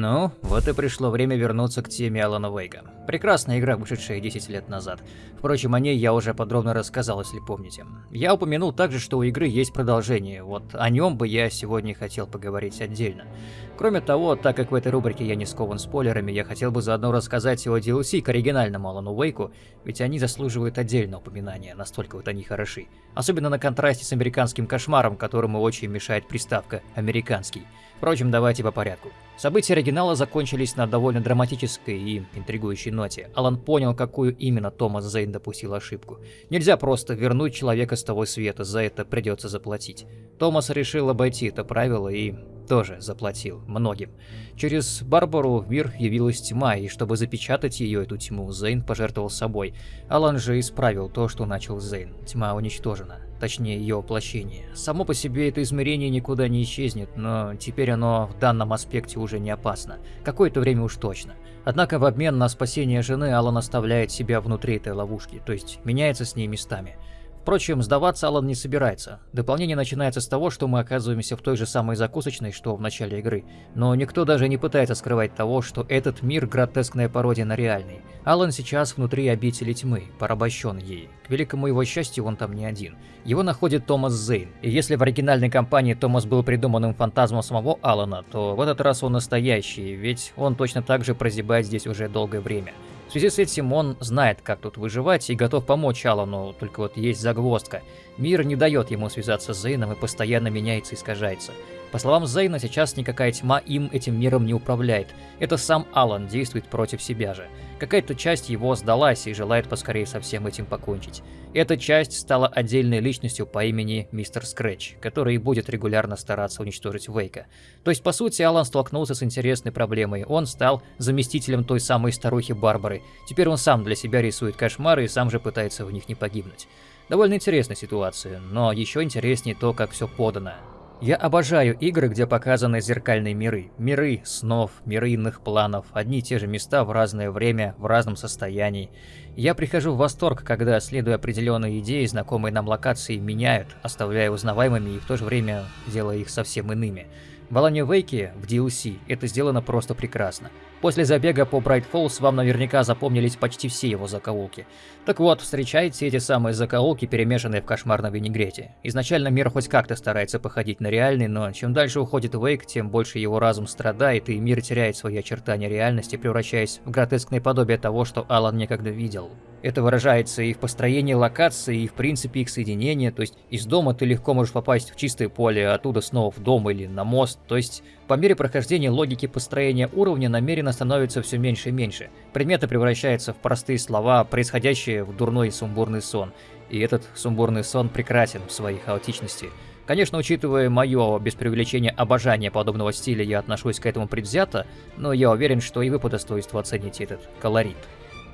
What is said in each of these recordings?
Ну, вот и пришло время вернуться к теме Алана Вейга. Прекрасная игра, вышедшая 10 лет назад. Впрочем, о ней я уже подробно рассказал, если помните. Я упомянул также, что у игры есть продолжение, вот о нем бы я сегодня хотел поговорить отдельно. Кроме того, так как в этой рубрике я не скован спойлерами, я хотел бы заодно рассказать о DLC к оригинальному Алану Вейку, ведь они заслуживают отдельного упоминания, настолько вот они хороши. Особенно на контрасте с американским кошмаром, которому очень мешает приставка «американский». Впрочем, давайте по порядку. События оригинала закончились на довольно драматической и интригующей ноте. Алан понял, какую именно Томас Зейн допустил ошибку. Нельзя просто вернуть человека с того света, за это придется заплатить. Томас решил обойти это правило и тоже заплатил многим. Через Барбару в мир явилась тьма, и чтобы запечатать ее, эту тьму, Зейн пожертвовал собой. Алан же исправил то, что начал Зейн. Тьма уничтожена точнее ее воплощение. Само по себе это измерение никуда не исчезнет, но теперь оно в данном аспекте уже не опасно. Какое-то время уж точно. Однако в обмен на спасение жены Алан оставляет себя внутри этой ловушки, то есть меняется с ней местами. Впрочем, сдаваться Алан не собирается. Дополнение начинается с того, что мы оказываемся в той же самой закусочной, что в начале игры. Но никто даже не пытается скрывать того, что этот мир – гротескная пародия на реальный. Алан сейчас внутри обители тьмы, порабощен ей. К великому его счастью, он там не один. Его находит Томас Зейн. И если в оригинальной кампании Томас был придуманным фантазмом самого Алана, то в этот раз он настоящий, ведь он точно так же прозябает здесь уже долгое время. В связи с этим он знает, как тут выживать и готов помочь Алану, только вот есть загвоздка. Мир не дает ему связаться с Зейном и постоянно меняется и искажается. По словам Зейна, сейчас никакая тьма им этим миром не управляет. Это сам Алан действует против себя же. Какая-то часть его сдалась и желает поскорее со всем этим покончить. Эта часть стала отдельной личностью по имени Мистер Скретч, который будет регулярно стараться уничтожить Вейка. То есть, по сути, Алан столкнулся с интересной проблемой. Он стал заместителем той самой старухи Барбары. Теперь он сам для себя рисует кошмары и сам же пытается в них не погибнуть. Довольно интересная ситуация, но еще интереснее то, как все подано. Я обожаю игры, где показаны зеркальные миры. Миры снов, миры иных планов, одни и те же места в разное время, в разном состоянии. Я прихожу в восторг, когда, следуя определенной идее, знакомые нам локации меняют, оставляя узнаваемыми и в то же время делая их совсем иными. В Алане Вейке в DLC это сделано просто прекрасно. После забега по Брайт Фоллс вам наверняка запомнились почти все его закоулки. Так вот, встречайте эти самые закоулки, перемешанные в кошмарном винегрете. Изначально мир хоть как-то старается походить на реальный, но чем дальше уходит Вейк, тем больше его разум страдает, и мир теряет свои очертания реальности, превращаясь в гротескное подобие того, что Алан некогда видел. Это выражается и в построении локации, и в принципе их соединения, то есть из дома ты легко можешь попасть в чистое поле, а оттуда снова в дом или на мост, то есть по мере прохождения логики построения уровня намеренно становится все меньше и меньше. Предметы превращаются в простые слова, происходящие в дурной сумбурный сон. И этот сумбурный сон прекрасен в своей хаотичности. Конечно, учитывая мое, без преувеличения, обожание подобного стиля, я отношусь к этому предвзято, но я уверен, что и вы по достоинству оцените этот колорит.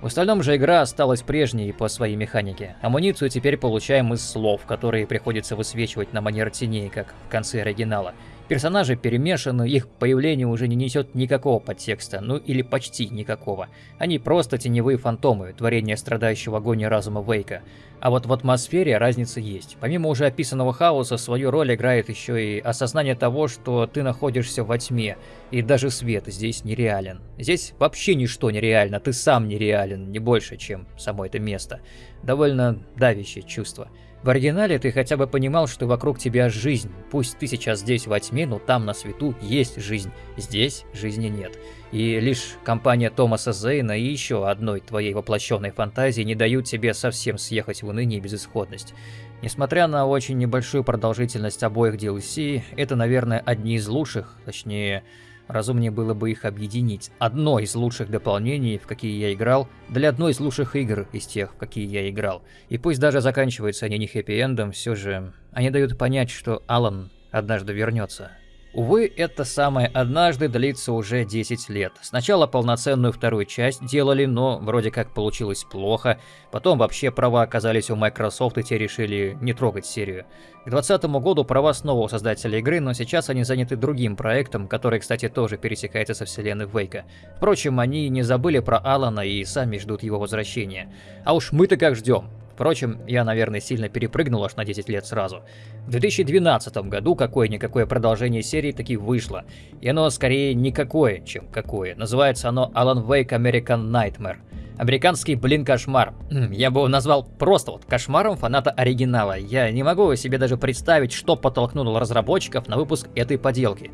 В остальном же игра осталась прежней по своей механике. Амуницию теперь получаем из слов, которые приходится высвечивать на манер теней, как в конце оригинала. Персонажи перемешаны, их появление уже не несет никакого подтекста, ну или почти никакого. Они просто теневые фантомы, творение страдающего агонии разума Вейка. А вот в атмосфере разница есть. Помимо уже описанного хаоса, свою роль играет еще и осознание того, что ты находишься во тьме, и даже свет здесь нереален. Здесь вообще ничто нереально, ты сам нереален, не больше, чем само это место. Довольно давящее чувство. В оригинале ты хотя бы понимал, что вокруг тебя жизнь. Пусть ты сейчас здесь во тьме, но там на свету есть жизнь. Здесь жизни нет. И лишь компания Томаса Зейна и еще одной твоей воплощенной фантазии не дают тебе совсем съехать в уныние и безысходность. Несмотря на очень небольшую продолжительность обоих DLC, это, наверное, одни из лучших, точнее, Разумнее было бы их объединить. Одно из лучших дополнений, в какие я играл, для одной из лучших игр из тех, в какие я играл. И пусть даже заканчиваются они не хэппи-эндом, все же они дают понять, что Алан однажды вернется. Увы, это самое однажды длится уже 10 лет. Сначала полноценную вторую часть делали, но вроде как получилось плохо. Потом вообще права оказались у Microsoft и те решили не трогать серию. К 2020 году права снова у создателя игры, но сейчас они заняты другим проектом, который, кстати, тоже пересекается со вселенной Вейка. Впрочем, они не забыли про Алана и сами ждут его возвращения. А уж мы-то как ждем. Впрочем, я, наверное, сильно перепрыгнул аж на 10 лет сразу. В 2012 году какое-никакое продолжение серии таки вышло. И оно скорее никакое, чем какое. Называется оно Alan Wake American Nightmare. Американский, блин, кошмар. Я бы его назвал просто вот кошмаром фаната оригинала. Я не могу себе даже представить, что подтолкнуло разработчиков на выпуск этой поделки.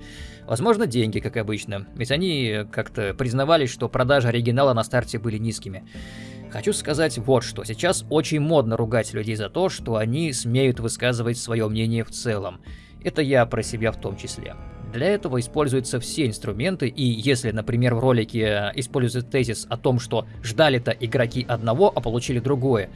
Возможно, деньги, как обычно. Ведь они как-то признавались, что продажи оригинала на старте были низкими. Хочу сказать вот что. Сейчас очень модно ругать людей за то, что они смеют высказывать свое мнение в целом. Это я про себя в том числе. Для этого используются все инструменты, и если, например, в ролике э, используется тезис о том, что ждали-то игроки одного, а получили другое,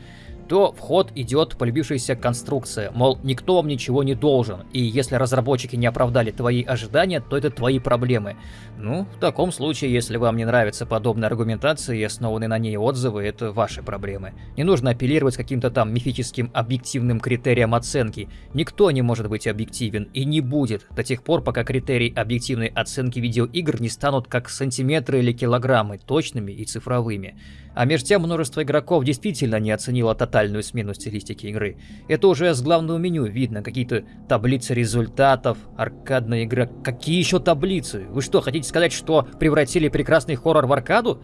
то в ход идет полюбившаяся конструкция, мол, никто вам ничего не должен, и если разработчики не оправдали твои ожидания, то это твои проблемы. Ну, в таком случае, если вам не нравится подобная аргументация и основанные на ней отзывы, это ваши проблемы. Не нужно апеллировать каким-то там мифическим объективным критериям оценки. Никто не может быть объективен и не будет до тех пор, пока критерии объективной оценки видеоигр не станут как сантиметры или килограммы, точными и цифровыми. А между тем множество игроков действительно не оценило тотальную смену стилистики игры. Это уже с главного меню видно, какие-то таблицы результатов, аркадная игра. Какие еще таблицы? Вы что, хотите сказать, что превратили прекрасный хоррор в аркаду?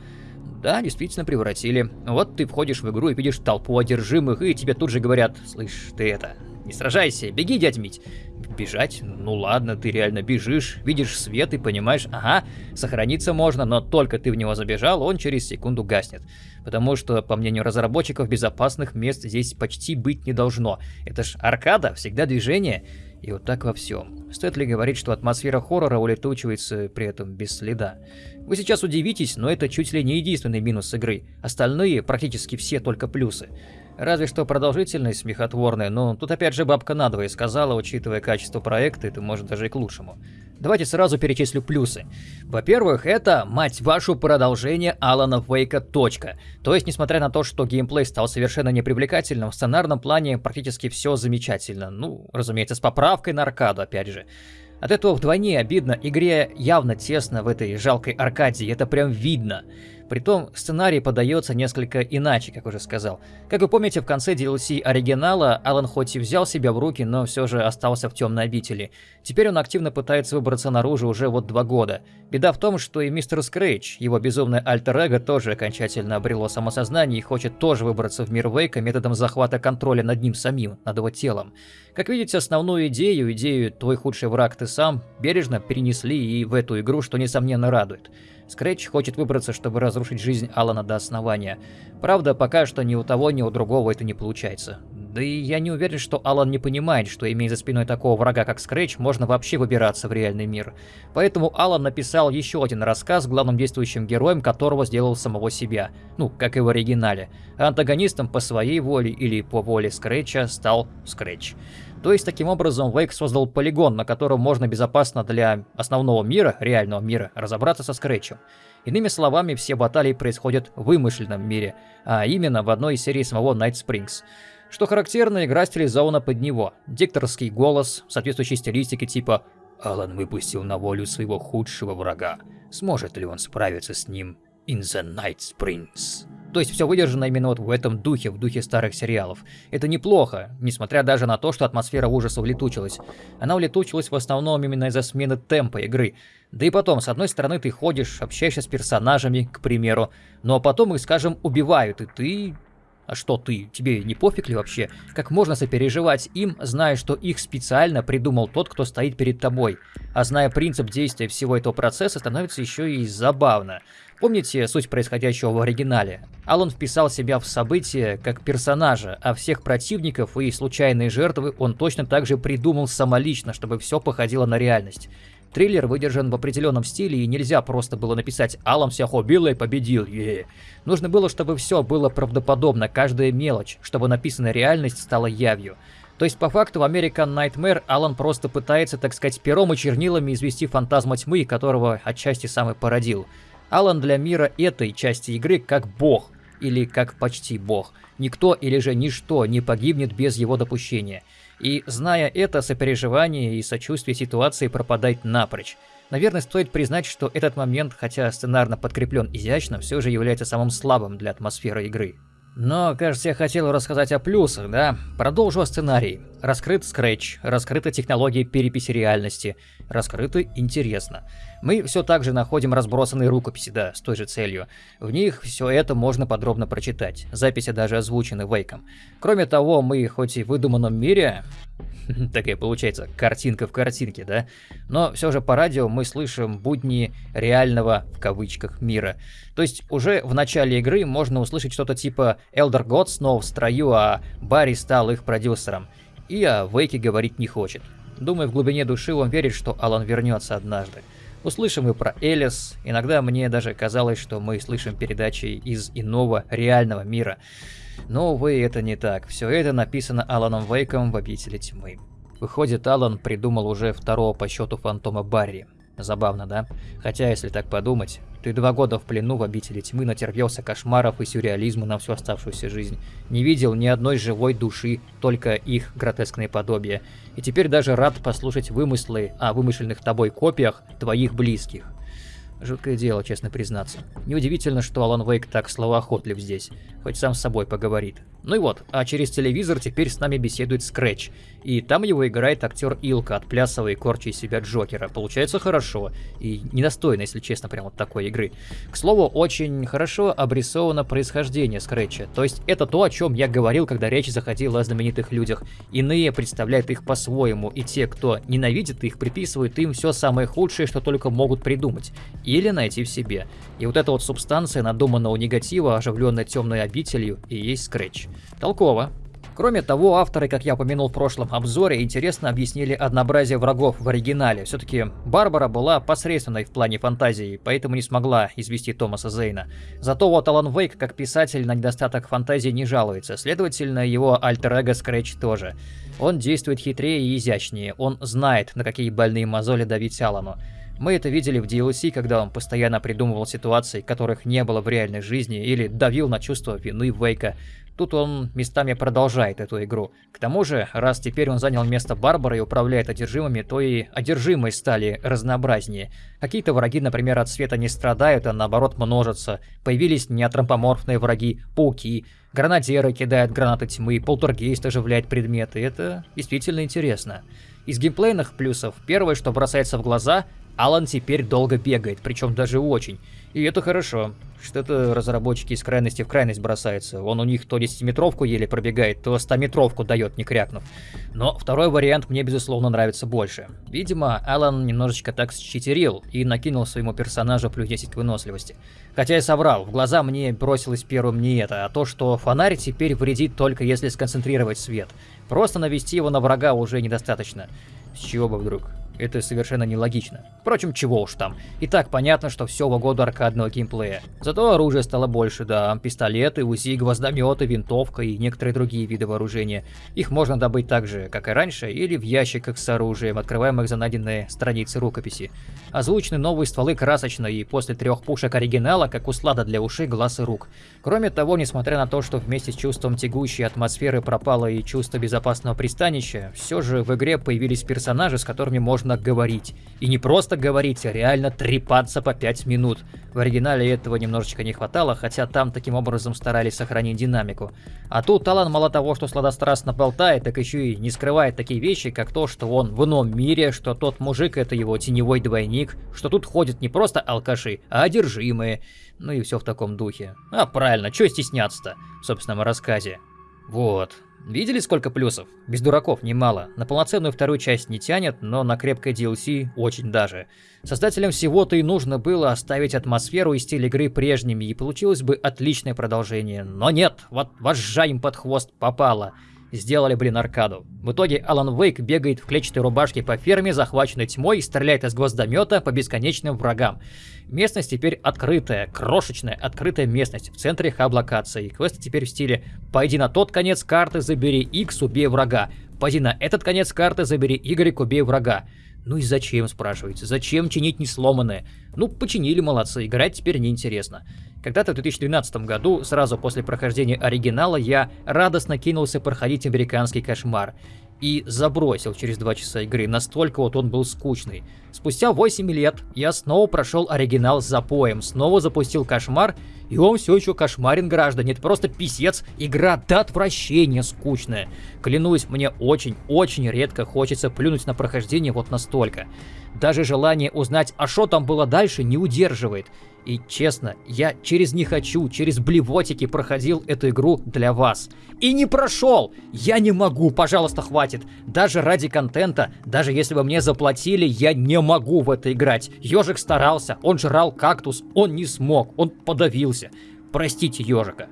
Да, действительно превратили. Вот ты входишь в игру и видишь толпу одержимых, и тебе тут же говорят, слышь, ты это, не сражайся, беги, дядь Мить. Бежать? Ну ладно, ты реально бежишь, видишь свет и понимаешь, ага, сохраниться можно, но только ты в него забежал, он через секунду гаснет. Потому что, по мнению разработчиков, безопасных мест здесь почти быть не должно. Это ж аркада, всегда движение. И вот так во всем. Стоит ли говорить, что атмосфера хоррора улетучивается при этом без следа? Вы сейчас удивитесь, но это чуть ли не единственный минус игры. Остальные, практически все, только плюсы. Разве что продолжительность смехотворная, но тут опять же бабка надвое сказала, учитывая качество проекта, это может даже и к лучшему. Давайте сразу перечислю плюсы. Во-первых, это, мать вашу, продолжение Алана Вейка точка. То есть, несмотря на то, что геймплей стал совершенно непривлекательным, в сценарном плане практически все замечательно. Ну, разумеется, с поправкой на аркаду, опять же. От этого вдвойне обидно, игре явно тесно в этой жалкой аркадии, это прям видно. Притом сценарий подается несколько иначе, как уже сказал. Как вы помните, в конце DLC оригинала Алан хоть и взял себя в руки, но все же остался в темной обители. Теперь он активно пытается выбраться наружу уже вот два года. Беда в том, что и мистер Скрэч, его безумное альтер-эго, тоже окончательно обрело самосознание и хочет тоже выбраться в мир Вейка методом захвата контроля над ним самим, над его телом. Как видите, основную идею, идею «твой худший враг ты сам», бережно перенесли и в эту игру, что несомненно радует. Скретч хочет выбраться, чтобы разрушить жизнь Алана до основания. Правда, пока что ни у того, ни у другого это не получается. Да и я не уверен, что Алан не понимает, что имея за спиной такого врага, как Скретч, можно вообще выбираться в реальный мир. Поэтому Алан написал еще один рассказ, главным действующим героем которого сделал самого себя. Ну, как и в оригинале. А антагонистом по своей воле или по воле Скретча стал Скретч. То есть, таким образом, Вейк создал полигон, на котором можно безопасно для основного мира, реального мира, разобраться со Скретчем. Иными словами, все баталии происходят в вымышленном мире, а именно в одной из серий самого Night Springs. Что характерно, игра стилизована под него. Дикторский голос, соответствующей стилистики типа «Алан выпустил на волю своего худшего врага. Сможет ли он справиться с ним in the Night Springs?» То есть все выдержано именно вот в этом духе, в духе старых сериалов. Это неплохо, несмотря даже на то, что атмосфера ужаса улетучилась. Она улетучилась в основном именно из-за смены темпа игры. Да и потом, с одной стороны, ты ходишь, общаешься с персонажами, к примеру, но потом их, скажем, убивают, и ты а что ты? Тебе не пофиг ли вообще? Как можно сопереживать им, зная, что их специально придумал тот, кто стоит перед тобой? А зная принцип действия всего этого процесса, становится еще и забавно. Помните суть происходящего в оригинале? Алан вписал себя в события как персонажа, а всех противников и случайные жертвы он точно так же придумал самолично, чтобы все походило на реальность. Триллер выдержан в определенном стиле, и нельзя просто было написать «Алам всех убил и победил». Е -е. Нужно было, чтобы все было правдоподобно, каждая мелочь, чтобы написанная реальность стала явью. То есть, по факту, в American Nightmare Алан просто пытается, так сказать, пером и чернилами извести фантазма тьмы, которого отчасти сам и породил. Алан для мира этой части игры как бог, или как почти бог. Никто или же ничто не погибнет без его допущения. И зная это, сопереживание и сочувствие ситуации пропадает напрочь. Наверное, стоит признать, что этот момент, хотя сценарно подкреплен изящно, все же является самым слабым для атмосферы игры. Но, кажется, я хотел рассказать о плюсах, да? Продолжу о сценарии. Раскрыт скретч, раскрыта технология переписи реальности, раскрыто интересно. Мы все так же находим разбросанные рукописи, да, с той же целью. В них все это можно подробно прочитать. Записи даже озвучены Вейком. Кроме того, мы хоть и в выдуманном мире, такая получается картинка в картинке, да? Но все же по радио мы слышим будни реального, в кавычках, мира. То есть уже в начале игры можно услышать что-то типа Elder Gods снова в строю, а Барри стал их продюсером. И о Вейке говорить не хочет. Думаю, в глубине души он верит, что Алан вернется однажды. Услышим и про Элис. Иногда мне даже казалось, что мы слышим передачи из иного, реального мира. Но, увы, это не так. Все это написано Аланом Вейком в «Обители тьмы». Выходит, Алан придумал уже второго по счету фантома Барри. Забавно, да? Хотя, если так подумать, ты два года в плену в обители тьмы натерпелся кошмаров и сюрреализма на всю оставшуюся жизнь. Не видел ни одной живой души, только их гротескные подобия. И теперь даже рад послушать вымыслы о вымышленных тобой копиях твоих близких. Жуткое дело, честно признаться. Неудивительно, что Алан Вейк так словоохотлив здесь, хоть сам с собой поговорит. Ну и вот, а через телевизор теперь с нами беседует Скретч. И там его играет актер Илка, отплясывая и корча из себя Джокера. Получается хорошо. И недостойно, если честно, прям вот такой игры. К слову, очень хорошо обрисовано происхождение Скретча. То есть это то, о чем я говорил, когда речь заходила о знаменитых людях. Иные представляют их по-своему, и те, кто ненавидит их, приписывают им все самое худшее, что только могут придумать. Или найти в себе. И вот эта вот субстанция надуманного негатива, оживленная темной обителью, и есть Скретч. Толково. Кроме того, авторы, как я упомянул в прошлом обзоре, интересно объяснили однообразие врагов в оригинале. Все-таки Барбара была посредственной в плане фантазии, поэтому не смогла извести Томаса Зейна. Зато вот Алан Вейк, как писатель, на недостаток фантазии не жалуется. Следовательно, его альтер-эго Скретч тоже. Он действует хитрее и изящнее. Он знает, на какие больные мозоли давить Алану. Мы это видели в DLC, когда он постоянно придумывал ситуации, которых не было в реальной жизни, или давил на чувство вины Вейка. Тут он местами продолжает эту игру. К тому же, раз теперь он занял место Барбара и управляет одержимыми, то и одержимые стали разнообразнее. Какие-то враги, например, от света не страдают, а наоборот множатся. Появились неатромпоморфные враги, пауки, гранатеры кидают гранаты тьмы, полтергейст оживляет предметы. Это действительно интересно. Из геймплейных плюсов, первое, что бросается в глаза, Алан теперь долго бегает, причем даже очень. И это хорошо. Что-то разработчики из крайности в крайность бросаются. Он у них то 10-метровку еле пробегает, то 100-метровку дает, не крякнув. Но второй вариант мне, безусловно, нравится больше. Видимо, Алан немножечко так считерил и накинул своему персонажу плюс 10 к выносливости. Хотя я соврал, в глаза мне бросилось первым не это, а то, что фонарь теперь вредит только если сконцентрировать свет. Просто навести его на врага уже недостаточно. С чего бы вдруг? Это совершенно нелогично. Впрочем, чего уж там. И так понятно, что все в угоду аркадного геймплея. Зато оружия стало больше, да. Пистолеты, УЗИ, гвоздометы, винтовка и некоторые другие виды вооружения. Их можно добыть так же, как и раньше, или в ящиках с оружием, открываемых за найденные страницы рукописи. Озвучены новые стволы красочно и после трех пушек оригинала, как услада для ушей, глаз и рук. Кроме того, несмотря на то, что вместе с чувством тягущей атмосферы пропало и чувство безопасного пристанища, все же в игре появились персонажи, с которыми можно нужно говорить. И не просто говорить, а реально трепаться по 5 минут. В оригинале этого немножечко не хватало, хотя там таким образом старались сохранить динамику. А тут Талан мало того, что сладострастно болтает, так еще и не скрывает такие вещи, как то, что он в ином мире, что тот мужик это его теневой двойник, что тут ходят не просто алкаши, а одержимые. Ну и все в таком духе. А правильно, что стесняться-то в собственном рассказе. Вот. Видели, сколько плюсов? Без дураков немало. На полноценную вторую часть не тянет, но на крепкое DLC очень даже. Создателям всего-то и нужно было оставить атмосферу и стиль игры прежними, и получилось бы отличное продолжение. Но нет, вот вожжа им под хвост попало сделали, блин, аркаду. В итоге Алан Вейк бегает в клетчатой рубашке по ферме, захваченной тьмой, и стреляет из гвоздомета по бесконечным врагам. Местность теперь открытая, крошечная, открытая местность в центре хаб-локации. Квесты теперь в стиле «Пойди на тот конец карты, забери X, убей врага». «Пойди на этот конец карты, забери Y, убей врага». Ну и зачем, спрашиваете? Зачем чинить не сломанное? Ну, починили, молодцы, играть теперь неинтересно. Когда-то в 2012 году, сразу после прохождения оригинала, я радостно кинулся проходить американский кошмар. И забросил через 2 часа игры, настолько вот он был скучный. Спустя 8 лет я снова прошел оригинал с запоем, снова запустил кошмар и он все еще кошмарен, граждане. Это просто писец. Игра до отвращения скучная. Клянусь, мне очень-очень редко хочется плюнуть на прохождение вот настолько. Даже желание узнать, а что там было дальше, не удерживает. И честно, я через «не хочу», через блевотики проходил эту игру для вас. И не прошел! Я не могу, пожалуйста, хватит. Даже ради контента, даже если бы мне заплатили, я не могу в это играть. Ежик старался, он жрал кактус, он не смог, он подавился. Простите ежика.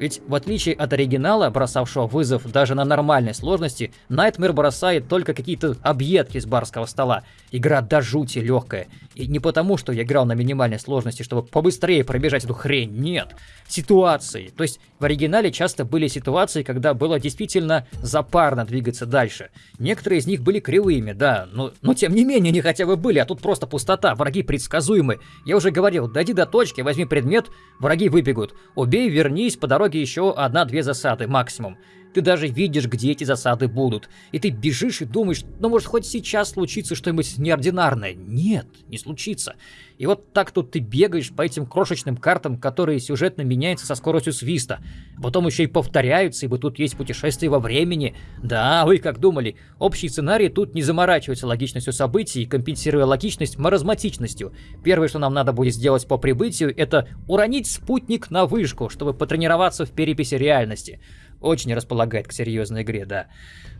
Ведь в отличие от оригинала, бросавшего вызов даже на нормальной сложности, Nightmare бросает только какие-то объедки с барского стола. Игра до жути легкая. И не потому, что я играл на минимальной сложности, чтобы побыстрее пробежать эту хрень, нет. Ситуации. То есть в оригинале часто были ситуации, когда было действительно запарно двигаться дальше. Некоторые из них были кривыми, да, но, но тем не менее они хотя бы были, а тут просто пустота, враги предсказуемы. Я уже говорил, дойди до точки, возьми предмет, враги выбегут. Убей, вернись, по дороге еще одна-две засады максимум. Ты даже видишь, где эти засады будут. И ты бежишь и думаешь, ну может хоть сейчас случится что-нибудь неординарное. Нет, не случится. И вот так тут ты бегаешь по этим крошечным картам, которые сюжетно меняются со скоростью свиста. Потом еще и повторяются, ибо тут есть путешествие во времени. Да, вы как думали, общий сценарий тут не заморачивается логичностью событий, компенсируя логичность маразматичностью. Первое, что нам надо будет сделать по прибытию, это уронить спутник на вышку, чтобы потренироваться в переписи реальности. Очень располагает к серьезной игре, да.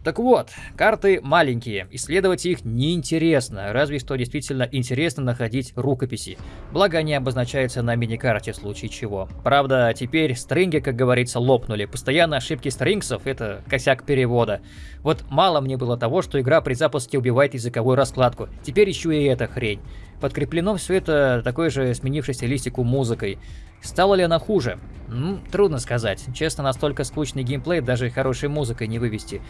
Так вот, карты маленькие, исследовать их неинтересно, разве что действительно интересно находить рукописи. Благо они обозначаются на миникарте в случае чего. Правда, теперь стринги, как говорится, лопнули. Постоянно ошибки стрингсов — это косяк перевода. Вот мало мне было того, что игра при запуске убивает языковую раскладку. Теперь еще и эта хрень. Подкреплено все это такой же сменившей стилистику музыкой. Стало ли она хуже? Ну, трудно сказать. Честно, настолько скучный геймплей даже хорошей музыкой не вывести.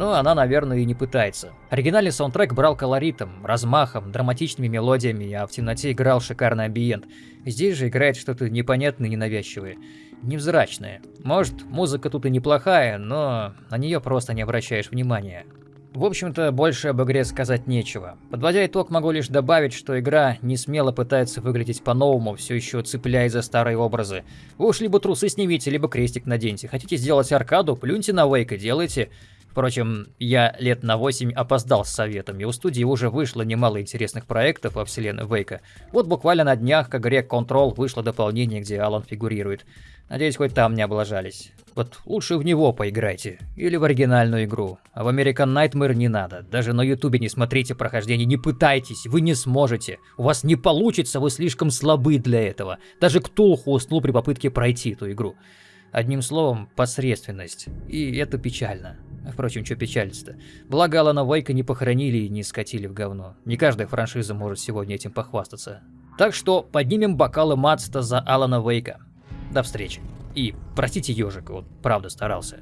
Но она, наверное, и не пытается. Оригинальный саундтрек брал колоритом, размахом, драматичными мелодиями, а в темноте играл шикарный амбиент. Здесь же играет что-то непонятное и ненавязчивое. Невзрачное. Может, музыка тут и неплохая, но на нее просто не обращаешь внимания. В общем-то, больше об игре сказать нечего. Подводя итог, могу лишь добавить, что игра не смело пытается выглядеть по-новому, все еще цепляясь за старые образы. Вы уж либо трусы снимите, либо крестик наденьте. Хотите сделать аркаду, плюньте на Вейк и делайте. Впрочем, я лет на 8 опоздал с советами, у студии уже вышло немало интересных проектов во вселенной Вейка. Вот буквально на днях к игре Control вышло дополнение, где Алан фигурирует. Надеюсь, хоть там не облажались. Вот лучше в него поиграйте. Или в оригинальную игру. А в American Nightmare не надо. Даже на ютубе не смотрите прохождение, не пытайтесь, вы не сможете. У вас не получится, вы слишком слабы для этого. Даже Ктулху уснул при попытке пройти эту игру. Одним словом, посредственность. И это печально. Впрочем, что печалиться-то? Благо Алана Вейка не похоронили и не скатили в говно. Не каждая франшиза может сегодня этим похвастаться. Так что поднимем бокалы Мацта за Алана Вейка. До встречи. И простите ежика, вот правда старался.